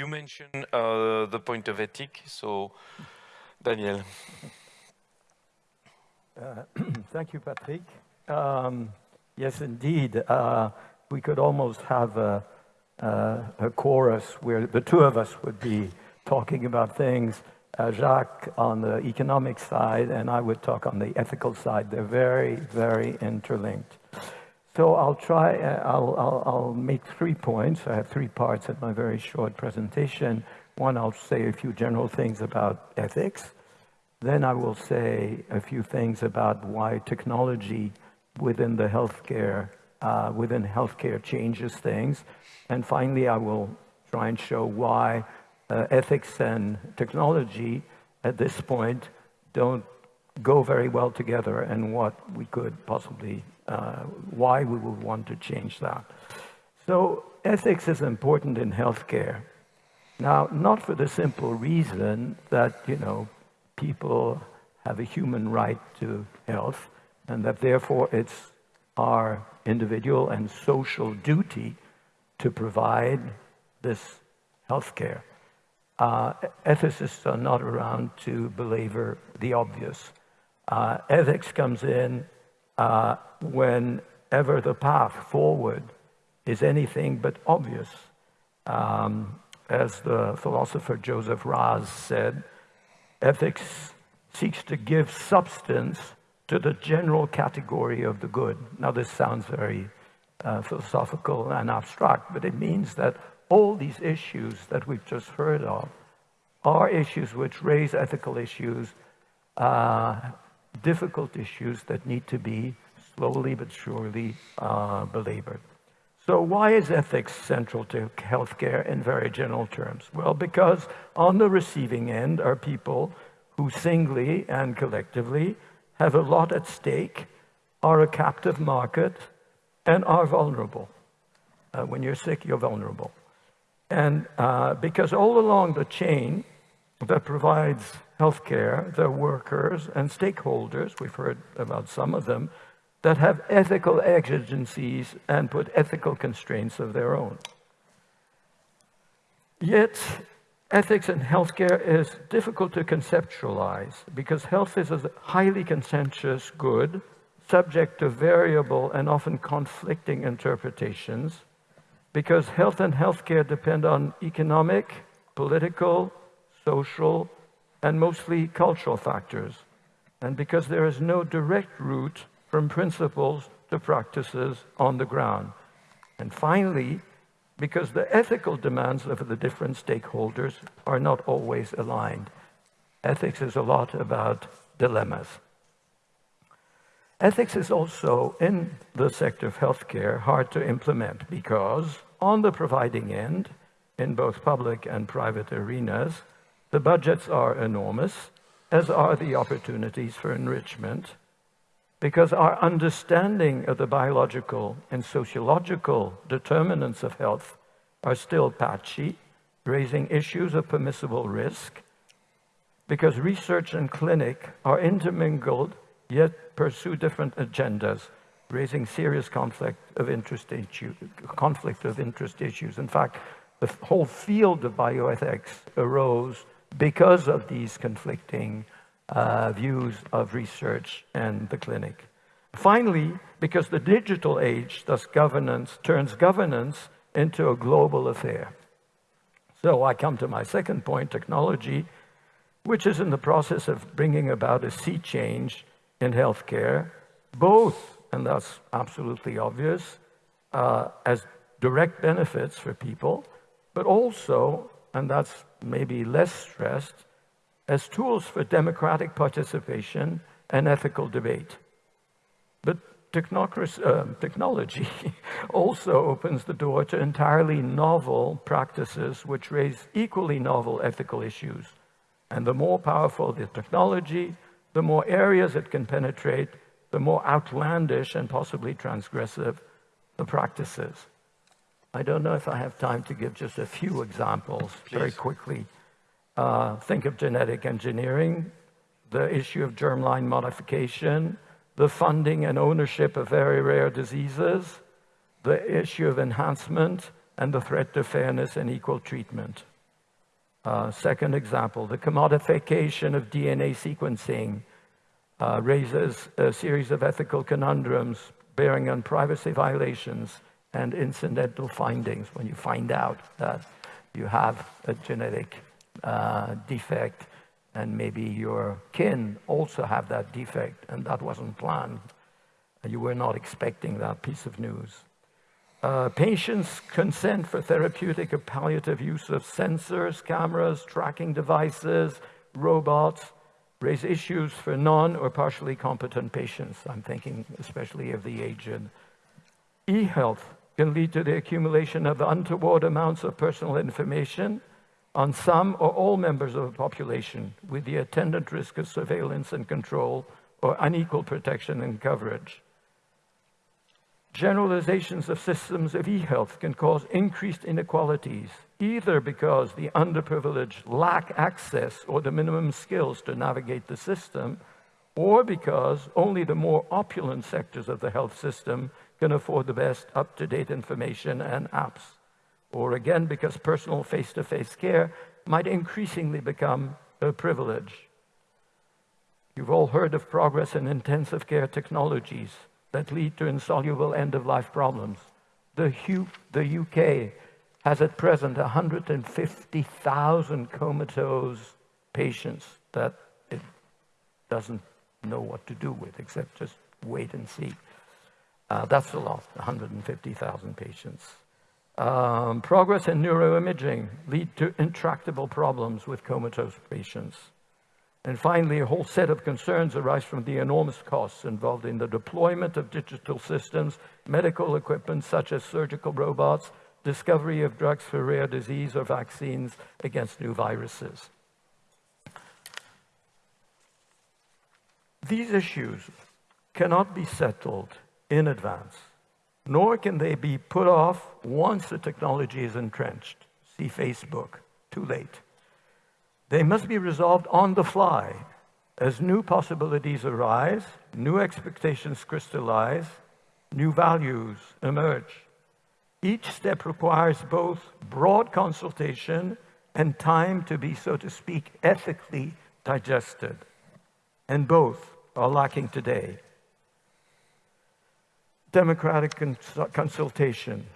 you mentioned uh, the point of ethic, so Daniel. Uh, thank you, Patrick. Um, yes, indeed. Uh, we could almost have a, uh, a, chorus where the two of us would be talking about things, uh, Jacques on the economic side, and I would talk on the ethical side. They're very, very interlinked. So I'll try, uh, I'll, I'll, I'll make three points. I have three parts in my very short presentation. One, I'll say a few general things about ethics. Then I will say a few things about why technology within the healthcare, uh, within healthcare changes things. And finally, I will try and show why uh, ethics and technology at this point don't go very well together and what we could possibly, uh, why we would want to change that. So ethics is important in healthcare. Now, not for the simple reason that, you know, people have a human right to health, and that therefore it's our individual and social duty to provide this health care. Uh, ethicists are not around to belabor the obvious. Uh, ethics comes in uh, whenever the path forward is anything but obvious. Um, as the philosopher Joseph Raz said, Ethics seeks to give substance to the general category of the good. Now, this sounds very uh, philosophical and abstract, but it means that all these issues that we've just heard of are issues which raise ethical issues, uh, difficult issues that need to be slowly but surely uh, belabored. So why is ethics central to healthcare in very general terms? Well, because on the receiving end are people who singly and collectively have a lot at stake, are a captive market, and are vulnerable. Uh, when you're sick, you're vulnerable. And uh, because all along the chain that provides healthcare, there are workers and stakeholders, we've heard about some of them, that have ethical exigencies and put ethical constraints of their own. Yet, ethics in healthcare is difficult to conceptualize because health is a highly contentious good, subject to variable and often conflicting interpretations, because health and healthcare depend on economic, political, social, and mostly cultural factors, and because there is no direct route from principles to practices on the ground. And finally, because the ethical demands of the different stakeholders are not always aligned. Ethics is a lot about dilemmas. Ethics is also, in the sector of healthcare, hard to implement because on the providing end, in both public and private arenas, the budgets are enormous, as are the opportunities for enrichment, because our understanding of the biological and sociological determinants of health are still patchy, raising issues of permissible risk, because research and clinic are intermingled, yet pursue different agendas, raising serious conflict of interest, issue, conflict of interest issues. In fact, the whole field of bioethics arose because of these conflicting uh, views of research and the clinic. Finally, because the digital age, thus governance, turns governance into a global affair. So I come to my second point, technology, which is in the process of bringing about a sea change in healthcare, both, and that's absolutely obvious, uh, as direct benefits for people, but also, and that's maybe less stressed, as tools for democratic participation and ethical debate. But uh, technology also opens the door to entirely novel practices which raise equally novel ethical issues. And the more powerful the technology, the more areas it can penetrate, the more outlandish and possibly transgressive the practices. I don't know if I have time to give just a few examples Please. very quickly. Uh, think of genetic engineering, the issue of germline modification, the funding and ownership of very rare diseases, the issue of enhancement, and the threat to fairness and equal treatment. Uh, second example, the commodification of DNA sequencing uh, raises a series of ethical conundrums bearing on privacy violations and incidental findings when you find out that you have a genetic uh, defect and maybe your kin also have that defect and that wasn't planned. You were not expecting that piece of news. Uh, patients consent for therapeutic or palliative use of sensors, cameras, tracking devices, robots, raise issues for non or partially competent patients. I'm thinking especially of the aged. E-health can lead to the accumulation of untoward amounts of personal information on some or all members of the population with the attendant risk of surveillance and control or unequal protection and coverage. Generalizations of systems of e-health can cause increased inequalities, either because the underprivileged lack access or the minimum skills to navigate the system, or because only the more opulent sectors of the health system can afford the best up-to-date information and apps or again because personal face-to-face care might increasingly become a privilege. You've all heard of progress in intensive care technologies that lead to insoluble end-of-life problems. The, the UK has at present 150,000 comatose patients that it doesn't know what to do with except just wait and see. Uh, that's a lot, 150,000 patients. Um, progress in neuroimaging lead to intractable problems with comatose patients. And finally, a whole set of concerns arise from the enormous costs involved in the deployment of digital systems, medical equipment such as surgical robots, discovery of drugs for rare disease or vaccines against new viruses. These issues cannot be settled in advance nor can they be put off once the technology is entrenched. See Facebook, too late. They must be resolved on the fly as new possibilities arise, new expectations crystallize, new values emerge. Each step requires both broad consultation and time to be, so to speak, ethically digested. And both are lacking today democratic cons consultation.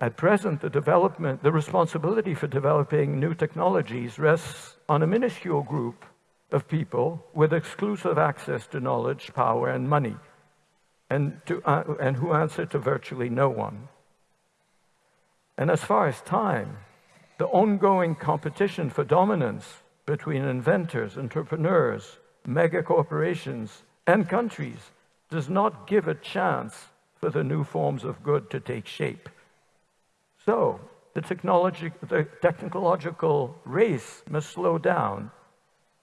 At present, the development, the responsibility for developing new technologies rests on a minuscule group of people with exclusive access to knowledge, power, and money, and, to, uh, and who answer to virtually no one. And as far as time, the ongoing competition for dominance between inventors, entrepreneurs, mega corporations, and countries does not give a chance for the new forms of good to take shape. So the, technology, the technological race must slow down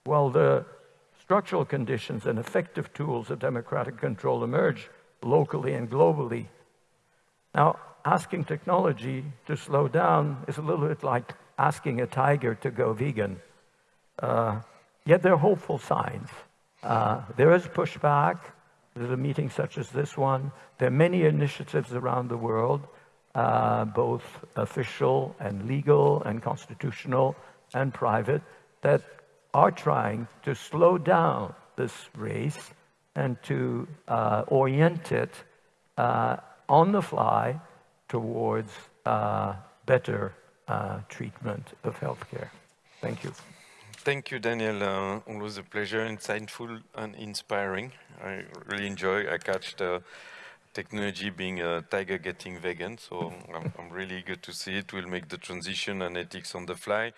while the structural conditions and effective tools of democratic control emerge locally and globally. Now, asking technology to slow down is a little bit like asking a tiger to go vegan. Uh, yet there are hopeful signs. Uh, there is pushback. There's a meeting such as this one. There are many initiatives around the world, uh, both official and legal and constitutional and private, that are trying to slow down this race and to uh, orient it uh, on the fly towards uh, better uh, treatment of healthcare. Thank you. Thank you, Daniel. Uh, always a pleasure, insightful and inspiring. I really enjoy. I catch the technology being a tiger getting vegan, so I'm, I'm really eager to see it. We'll make the transition and ethics on the fly.